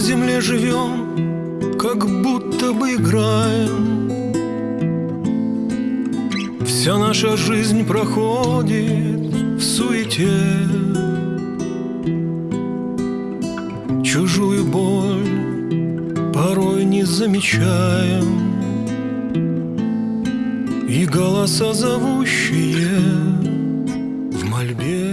на земле живем, как будто бы играем. Вся наша жизнь проходит в суете. Чужую боль порой не замечаем. И голоса зовущие в мольбе.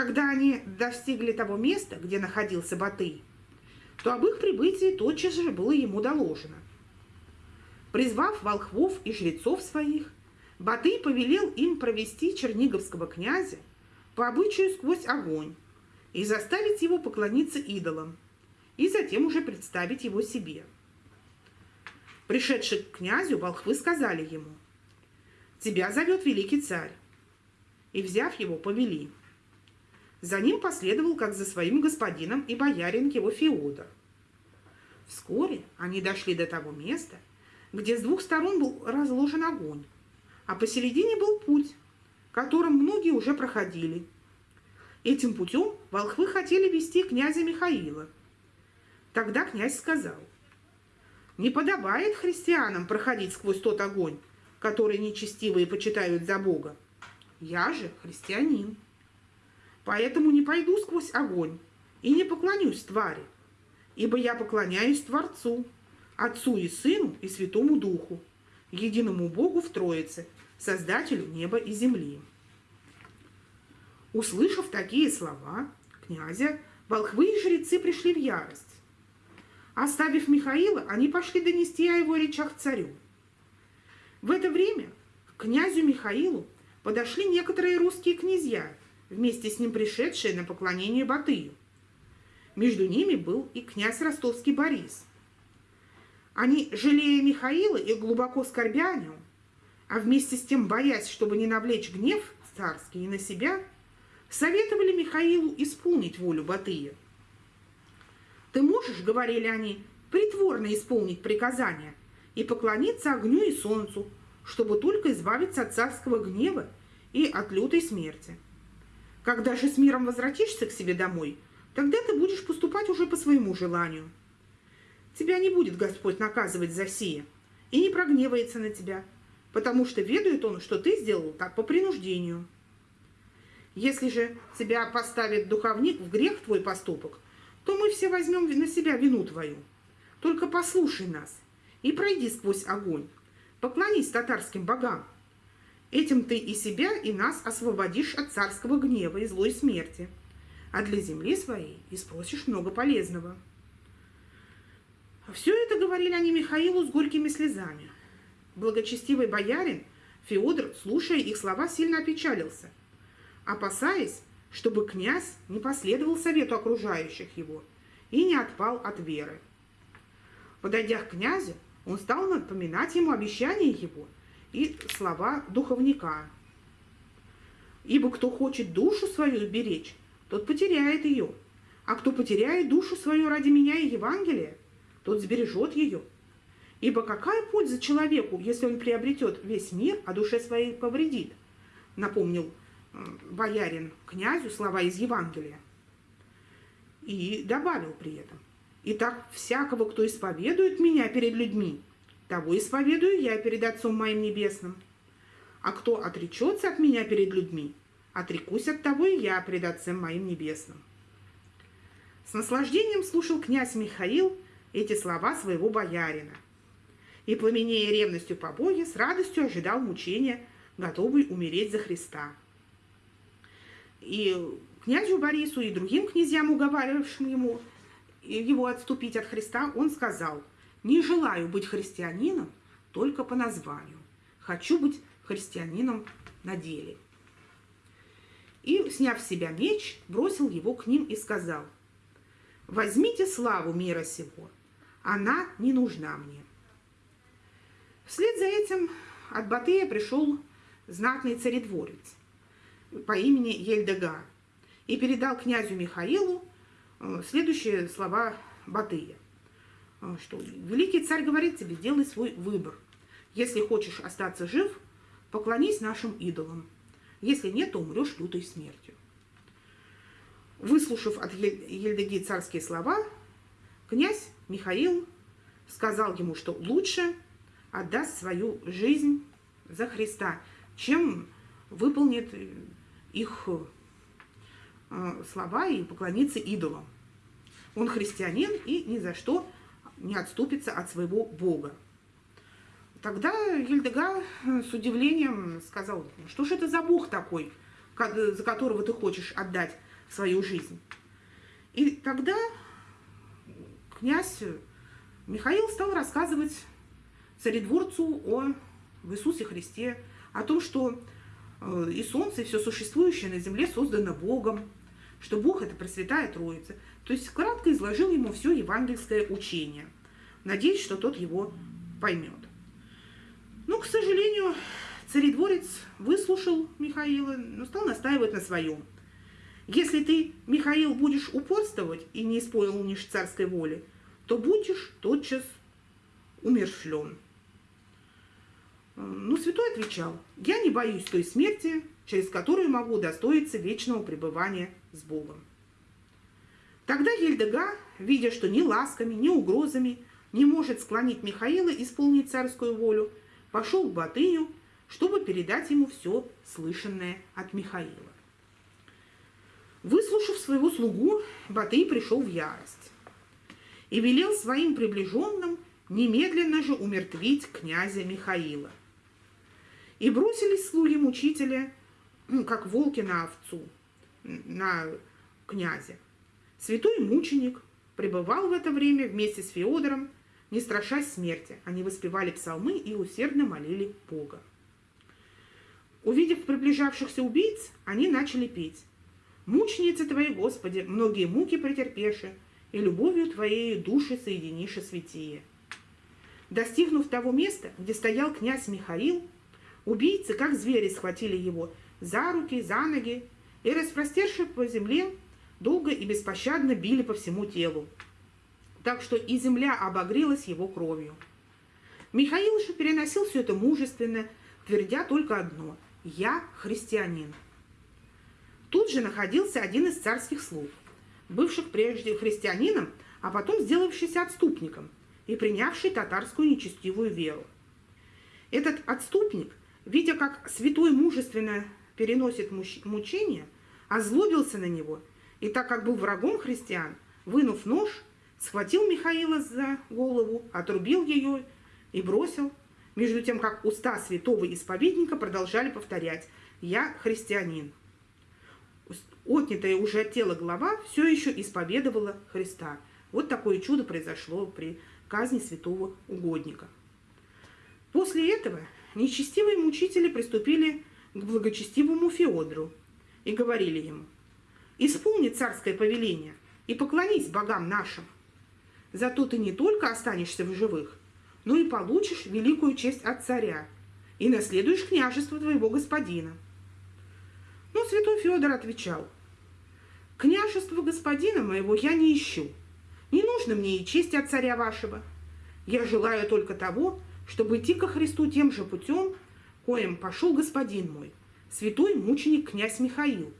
Когда они достигли того места, где находился Батый, то об их прибытии тотчас же было ему доложено. Призвав волхвов и жрецов своих, Батый повелел им провести черниговского князя по обычаю сквозь огонь и заставить его поклониться идолам, и затем уже представить его себе. Пришедший к князю, волхвы сказали ему, «Тебя зовет великий царь». И, взяв его, повели. За ним последовал, как за своим господином, и боярин его Феодор. Вскоре они дошли до того места, где с двух сторон был разложен огонь, а посередине был путь, которым многие уже проходили. Этим путем волхвы хотели вести князя Михаила. Тогда князь сказал, не подобает христианам проходить сквозь тот огонь, который нечестивые почитают за Бога. Я же христианин. Поэтому не пойду сквозь огонь и не поклонюсь твари, ибо я поклоняюсь Творцу, Отцу и Сыну и Святому Духу, единому Богу в Троице, Создателю неба и земли. Услышав такие слова князя, волхвы и жрецы пришли в ярость. Оставив Михаила, они пошли донести о его речах царю. В это время к князю Михаилу подошли некоторые русские князья, вместе с ним пришедшие на поклонение Батыю. Между ними был и князь ростовский Борис. Они, жалея Михаила и глубоко скорбя о нем, а вместе с тем боясь, чтобы не навлечь гнев царский и на себя, советовали Михаилу исполнить волю Батыя – ты можешь, говорили они, притворно исполнить приказания и поклониться огню и солнцу, чтобы только избавиться от царского гнева и от лютой смерти. Когда же с миром возвратишься к себе домой, тогда ты будешь поступать уже по своему желанию. Тебя не будет Господь наказывать за сие и не прогневается на тебя, потому что ведает Он, что ты сделал так по принуждению. Если же тебя поставит духовник в грех твой поступок – то мы все возьмем на себя вину твою. Только послушай нас и пройди сквозь огонь. Поклонись татарским богам. Этим ты и себя, и нас освободишь от царского гнева и злой смерти, а для земли своей и спросишь много полезного. Все это говорили они Михаилу с горькими слезами. Благочестивый боярин Феодор, слушая их слова, сильно опечалился, опасаясь, чтобы князь не последовал совету окружающих его и не отпал от веры. Подойдя к князю, он стал напоминать ему обещания его и слова духовника. Ибо кто хочет душу свою беречь, тот потеряет ее, а кто потеряет душу свою ради меня и Евангелия, тот сбережет ее. Ибо какая польза человеку, если он приобретет весь мир, а душе своей повредит? Напомнил боярин князю слова из Евангелия. И добавил при этом, «Итак, всякого, кто исповедует меня перед людьми, того исповедую я перед Отцом моим Небесным. А кто отречется от меня перед людьми, отрекусь от того и я перед Отцем моим Небесным». С наслаждением слушал князь Михаил эти слова своего боярина. И, пламенея ревностью по Боге, с радостью ожидал мучения, готовый умереть за Христа. И князю Борису, и другим князьям, уговаривавшим ему его отступить от Христа, он сказал, «Не желаю быть христианином только по названию. Хочу быть христианином на деле». И, сняв с себя меч, бросил его к ним и сказал, «Возьмите славу мира сего, она не нужна мне». Вслед за этим от Батыя пришел знатный царедворец по имени Ельдегар и передал князю Михаилу э, следующие слова Батыя, что великий царь говорит тебе, делай свой выбор. Если хочешь остаться жив, поклонись нашим идолам. Если нет, то умрешь лютой смертью. Выслушав от Ельдеги царские слова, князь Михаил сказал ему, что лучше отдаст свою жизнь за Христа, чем выполнит их э, слова и поклонится идолам. Он христианин и ни за что не отступится от своего Бога. Тогда Ельдега с удивлением сказал, что же это за Бог такой, за которого ты хочешь отдать свою жизнь. И тогда князь Михаил стал рассказывать царедворцу о Иисусе Христе, о том, что э, и солнце, и все существующее на земле создано Богом, что Бог – это Пресвятая Троица. То есть кратко изложил ему все евангельское учение. Надеюсь, что тот его поймет. Но, к сожалению, царедворец выслушал Михаила, но стал настаивать на своем. Если ты, Михаил, будешь упорствовать и не исполнишь царской воли, то будешь тотчас умершлен. Ну, святой отвечал, я не боюсь той смерти, через которую могу достоиться вечного пребывания с Богом. Тогда Ельдега, видя, что ни ласками, ни угрозами не может склонить Михаила исполнить царскую волю, пошел к Батыю, чтобы передать ему все слышанное от Михаила. Выслушав своего слугу, Батый пришел в ярость и велел своим приближенным немедленно же умертвить князя Михаила. И бросились слуги мучителя, как волки на овцу, на князя. Святой мученик пребывал в это время вместе с Феодором, не страшась смерти. Они воспевали псалмы и усердно молили Бога. Увидев приближавшихся убийц, они начали петь. Мученицы Твои, Господи, многие муки претерпеши, и любовью Твоей души соединиши святие. Достигнув того места, где стоял князь Михаил, убийцы, как звери, схватили его за руки, за ноги и, распростерши по земле, долго и беспощадно били по всему телу, так что и земля обогрелась его кровью. Михаил же переносил все это мужественно, твердя только одно – «Я христианин». Тут же находился один из царских слуг, бывших прежде христианином, а потом сделавшийся отступником и принявший татарскую нечестивую веру. Этот отступник, видя, как святой мужественно переносит мучения, озлобился на него и, так как был врагом христиан, вынув нож, схватил Михаила за голову, отрубил ее и бросил, между тем, как уста святого исповедника продолжали повторять «Я христианин» отнятая уже от тела голова все еще исповедовала Христа. Вот такое чудо произошло при казни святого угодника. После этого нечестивые мучители приступили к благочестивому Феодору и говорили ему, «Исполни царское повеление и поклонись богам нашим. Зато ты не только останешься в живых, но и получишь великую честь от царя и наследуешь княжество твоего господина». Но святой Федор отвечал, «Княжество господина моего я не ищу. Не нужно мне и честь от царя вашего. Я желаю только того, чтобы идти ко Христу тем же путем, коим пошел господин мой, святой мученик князь Михаил,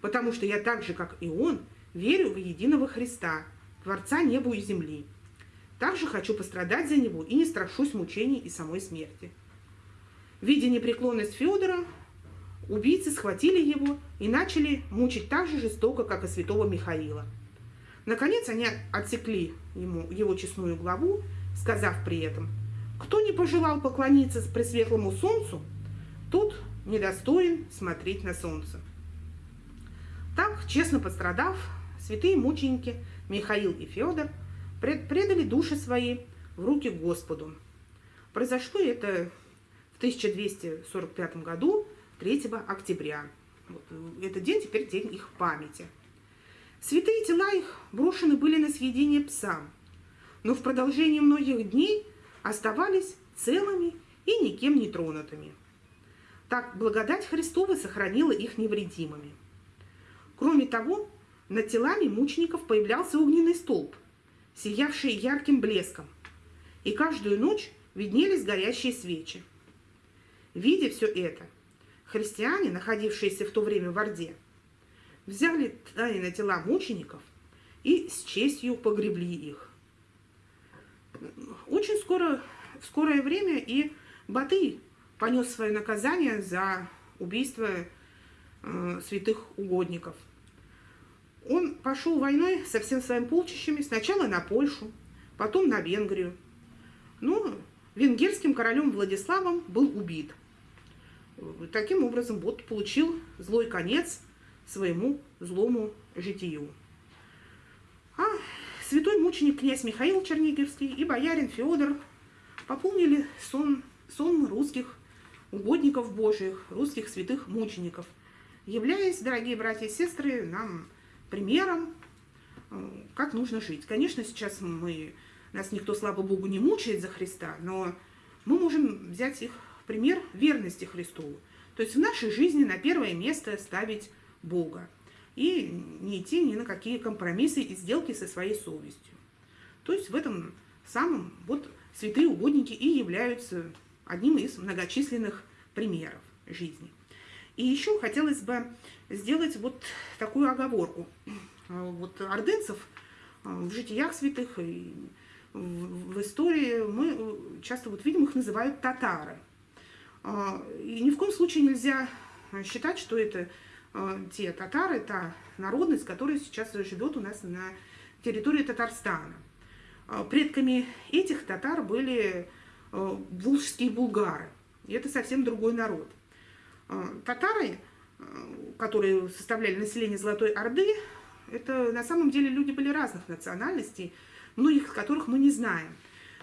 потому что я так же, как и он, верю в единого Христа, Творца неба и земли. Также хочу пострадать за него и не страшусь мучений и самой смерти». Видя непреклонность Федора, Убийцы схватили его и начали мучить так же жестоко, как и святого Михаила. Наконец они отсекли ему его честную главу, сказав при этом, «Кто не пожелал поклониться пресветлому солнцу, тот недостоин смотреть на солнце». Так, честно пострадав, святые мученики Михаил и Федор предали души свои в руки Господу. Произошло это в 1245 году 3 октября. Вот, э, этот день теперь день их памяти. Святые тела их брошены были на съедение псам, но в продолжении многих дней оставались целыми и никем не тронутыми. Так благодать Христова сохранила их невредимыми. Кроме того, над телами мучеников появлялся огненный столб, сиявший ярким блеском, и каждую ночь виднелись горящие свечи. Видя все это, христиане, находившиеся в то время в Орде, взяли тайно тела мучеников и с честью погребли их. Очень скоро, в скорое время и Батый понес свое наказание за убийство э, святых угодников. Он пошел войной со всем своим полчищами сначала на Польшу, потом на Венгрию. Но венгерским королем Владиславом был убит. Таким образом, вот получил злой конец своему злому житию. А святой мученик князь Михаил Черниговский и боярин Федор пополнили сон, сон русских угодников Божьих, русских святых мучеников, являясь, дорогие братья и сестры, нам примером, э, как нужно жить. Конечно, сейчас мы, нас никто, слава Богу, не мучает за Христа, но мы можем взять их пример верности Христу. То есть в нашей жизни на первое место ставить Бога и не идти ни на какие компромиссы и сделки со своей совестью. То есть в этом самом вот святые угодники и являются одним из многочисленных примеров жизни. И еще хотелось бы сделать вот такую оговорку. Вот ордынцев э, в житиях святых и в истории мы часто вот видим, их называют татары. А, и ни в коем случае нельзя считать, что это э, те татары, та народность, которая сейчас живет у нас на территории Татарстана. А, предками этих татар были э, волжские булгары. И это совсем другой народ. Татары, э, которые составляли население Золотой Орды, это на самом деле люди были разных национальностей, многих из которых мы не знаем.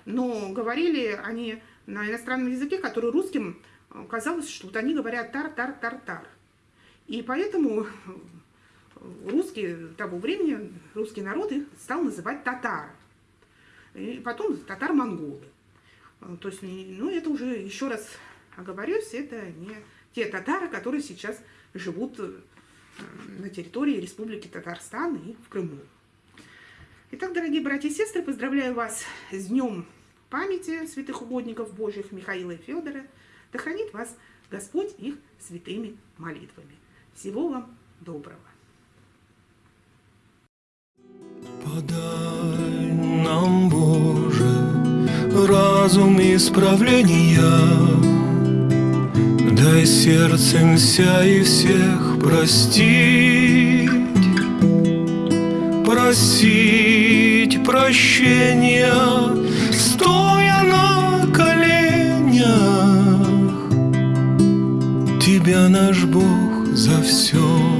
Но говорили они на иностранном языке, который русским э, казалось, что вот они говорят тар-тар-тар-тар. И поэтому русские того времени, русский народ их стал называть татары. И потом татар-монголы. То есть, ну, это уже, еще раз оговорюсь, это не те татары, которые сейчас живут э, на территории Республики Татарстан и в Крыму. Итак, дорогие братья и сестры, поздравляю вас с Днем памяти святых угодников Божьих Михаила и Федора. Да хранит вас Господь их святыми молитвами. Всего вам доброго. Подай нам, Боже, разум исправления, Дай сердцем вся и всех простить, Просить прощения, стоя на коленях. Тебя, наш Бог, за все